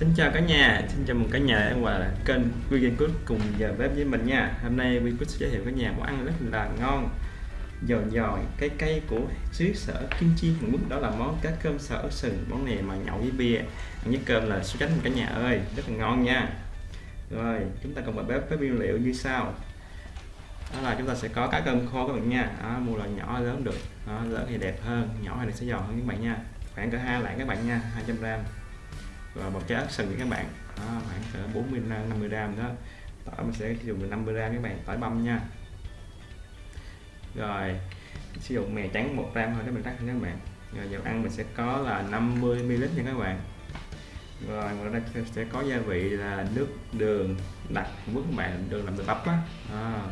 Xin chào cả nhà, xin chào mừng cả nhà đã qua kênh Vegan Cook cùng giờ bếp với mình nha. Hôm nay Vegan Cook sẽ giới thiệu cả nhà món ăn rất là ngon, giòn giòn, cái cây của xứ sở Kim Chi Hàn Quốc đó là món cá cơm sở sừng. Món này mà nhậu với bia, ăn với cơm là số tránh cả nhà ơi, rất là ngon nha. Rồi, chúng ta cùng vào bếp với nguyên liệu như sau. Đó là chúng ta sẽ có cá cơm khô các bạn nha. Đó, mua là nhỏ lớn được, đó, lớn thì đẹp hơn, nhỏ thì sẽ giòn hơn các bạn nha. Khoảng cỡ hai lạng các bạn nha, 200 gram và một trái ớt sừng các bạn. Đó, khoảng cỡ 40 50 gram đó. Tỏi mình sẽ sử dụng 50 gram các bạn tỏi băm nha. Rồi sử dụng mè trắng 1 gram thôi các bạn tắt các bạn. Rồi dầu ăn mình sẽ có là 50 ml nha các bạn. Rồi ngoài ra sẽ có gia vị là nước đường đặc Hàn Quốc các bạn đường làm từ bắp á. À,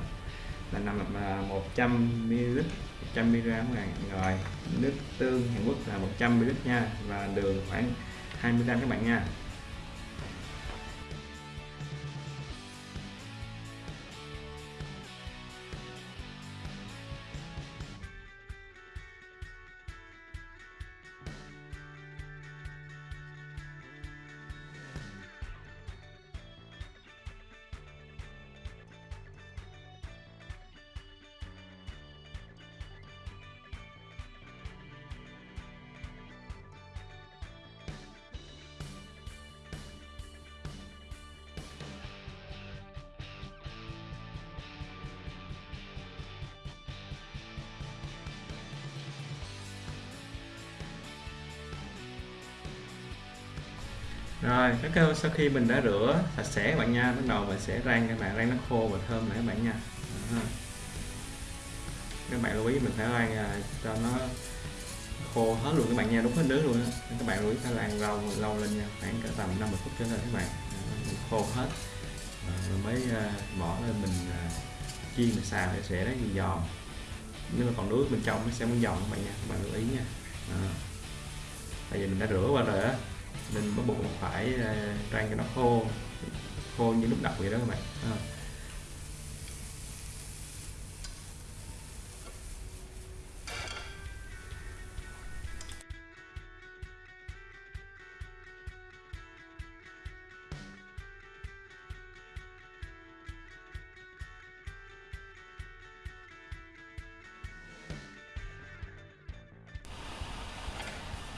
là nằm là 100 ml 100 mg các bạn. Rồi nước tương Hàn Quốc là 100 ml nha. Và đường khoảng 20 gram các bạn nha. Rồi các kêu sau khi mình đã rửa sạch sẽ các bạn nha bắt đầu mình sẽ rang các bạn rang nó khô và thơm lại các bạn nha. Các bạn lưu ý mình phải rang à, cho nó khô hết luôn các bạn nha đúng hết nước luôn đó. các bạn lưu ý phải rang lâu lâu lên nha khoảng cả tầm 50 phút cho lên các bạn. Đó, khô hết. Rồi mới à, bỏ lên mình à, chiên mình xào để sẽ nó giòn. Nếu mà còn nước bên trong nó sẽ muốn giòn các bạn nha các bạn lưu ý nha. Bây tại vì mình đã rửa qua rồi á mình bắt buộc phải uh, rang cho nó khô khô như lúc đầu vậy đó các bạn à.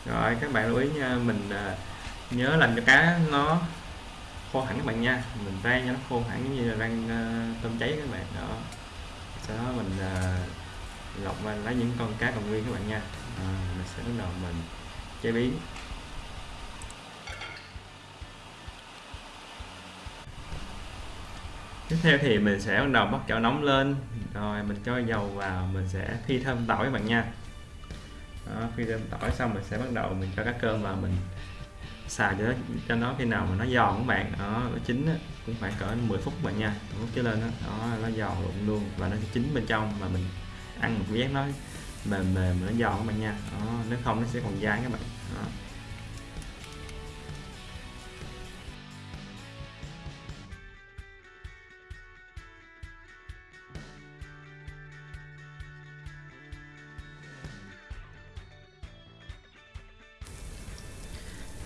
rồi các bạn lưu ý nha mình uh, nhớ làm cho cá nó khô hẳn các bạn nha. Mình rang cho nó khô hẳn giống như là rang uh, ờ, tôm cháy các bạn. Đó. Sau đó mình uh, lọc và lấy những con cá còn nguyên các bạn nha. À, mình sẽ bắt đầu mình chế biến. Tiếp theo thì mình sẽ bắt đầu bắt chảo nóng lên. Rồi mình cho dầu vào mình sẽ phi thơm tỏi các bạn nha. Đó, phi thơm tỏi xong mình sẽ bắt đầu mình cho cá cơm vào mình xào cho nó cho nó khi nào mà nó giòn các bạn đó nó chín á, cũng khoảng cỡ 10 phút bạn nha phút cái lên đó, đó nó giòn luôn luôn và nó chín bên trong mà mình ăn một giác nó mềm mềm nó giòn các bạn nha đó, nếu không nó sẽ còn dai các bạn đó.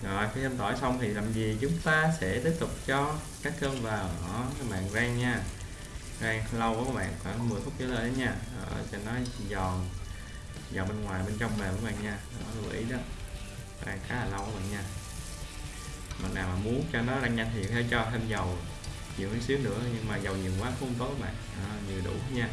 Rồi khi thêm tỏi xong thì làm gì? Chúng ta sẽ tiếp tục cho các cơm vào. Đó các bạn rang nha. Rang lâu các bạn khoảng 10 phút trở lên nha. Đó, cho nó giòn giòn bên ngoài bên trong mềm các bạn nha. Đó lưu ý đó. Rang khá là lâu các bạn nha. Mà nào mà muốn cho nó rang nhanh thì phải cho thêm dầu nhiều chút xíu nữa nhưng mà dầu nhiều quá không tốt các bạn. Đó, nhiều đủ nha.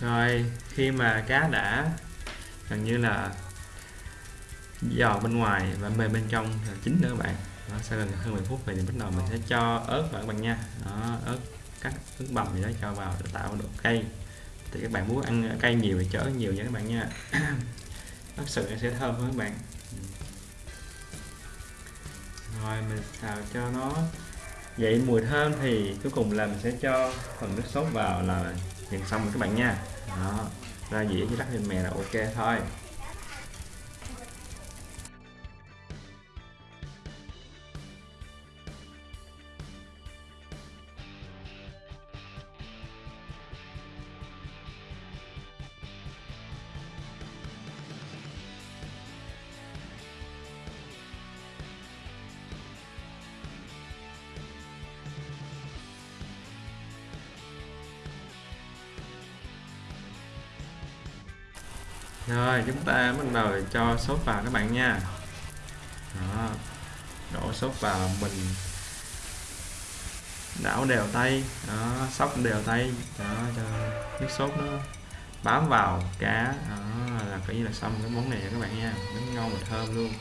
Rồi khi mà cá đã gần như là giò bên ngoài và mềm bên trong là chín nữa bạn. Đó, sau gần hơn 10 phút thì bắt đầu mình sẽ cho ớt vào các bạn nha. Đó, ớt cắt ớt bằm gì đó cho vào để tạo độ cay. Thì các bạn muốn ăn cay nhiều thì chở nhiều nha các bạn nha. Ớt sự sẽ thơm hơn các bạn. Rồi mình xào cho nó vậy mùi thơm thì cuối cùng là mình sẽ cho phần nước sốt vào là dần xong rồi các bạn nha. Đó, ra dĩa với rắc lên mè là ok thôi. Rồi chúng ta bắt đầu cho sốt vào các bạn nha. Đó đổ sốt vào mình. Đảo đều tay. Đó sóc đều tay. Đó cho nước sốt nó bám vào cá. Đó là coi như là xong cái món này các bạn nha. Nó ngon và thơm luôn.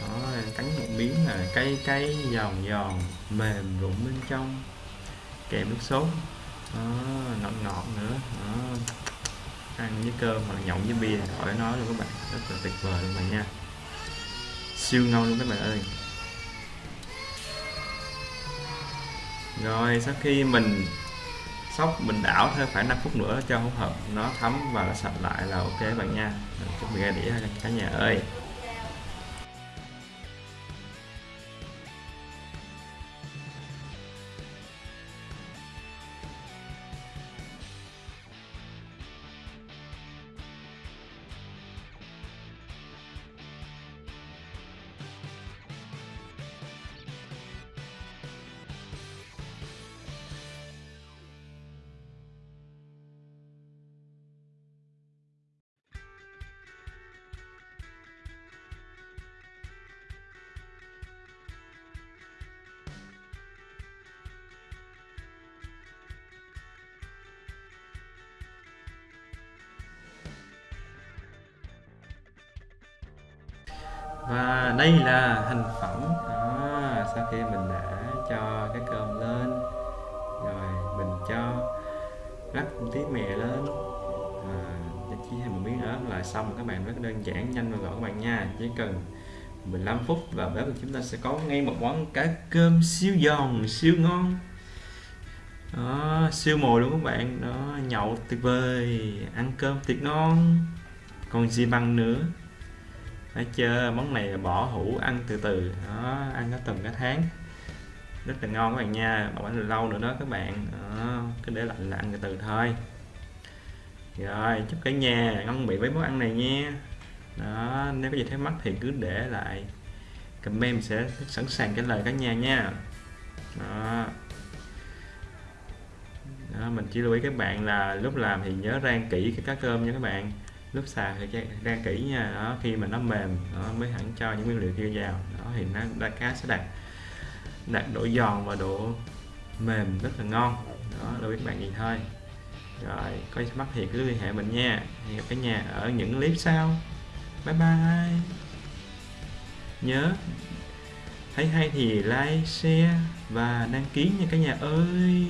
Đó cắn một miếng là cay cay giòn giòn mềm rụng bên trong. Kèm nước sốt. Đó, ngọt ngọt nữa. Đó ăn với cơm hoặc nhậu với bia khỏi nói luôn các bạn. Rất là tuyệt vời luôn bạn nha. Siêu ngon luôn các bạn ơi. Rồi, sau khi mình sóc, mình đảo thêm khoảng 5 phút nữa cho hỗn hợp nó thấm và nó sạch lại là ok bạn nha. Chuẩn bị ra đĩa cả nhà ơi. Và đây là thành phẩm. Đó, sau khi mình đã cho cái cơm lên rồi mình cho rắc tí mè lên. À, chỉ thêm một miếng ớt là xong. Các bạn rất đơn giản nhanh và gọn các bạn nha. Chỉ cần 15 phút và bếp của chúng ta sẽ có ngay một món cá cơm siêu giòn siêu ngon. Đó, siêu mồi luôn các bạn. Đó nhậu tuyệt vời ăn cơm tuyệt ngon. Còn gì bằng nữa? Thấy chưa? Món này bỏ hũ ăn từ từ. Đó ăn nó từng cái tháng. Rất là ngon các bạn nha. Bảo quản lâu nữa đó các bạn. Đó, cứ để lạnh là ăn từ từ thôi. Rồi chúc cả nhà ngon miệng với món ăn này nha. Đó nếu có gì thắc mắc thì cứ để lại comment sẽ sẵn sàng trả lời cả nhà nha. Đó. đó mình chỉ lưu ý các bạn là lúc làm thì nhớ rang kỹ cái cá cơm nha các bạn lúc xào thì ra kỹ nha, đó, khi mà nó mềm nó mới hẳn cho những nguyên liệu kia vào, đó, thì nó đa cá sẽ đạt đạt độ giòn và độ mềm rất là ngon, đó, là biết các bạn gì thôi. Rồi, có thắc mắc thì cứ liên hệ mình nha. Hẹn gặp cả nhà ở những clip sau. Bye bye. Nhớ, thấy hay thì like, share và đăng ký nha cả nhà ơi.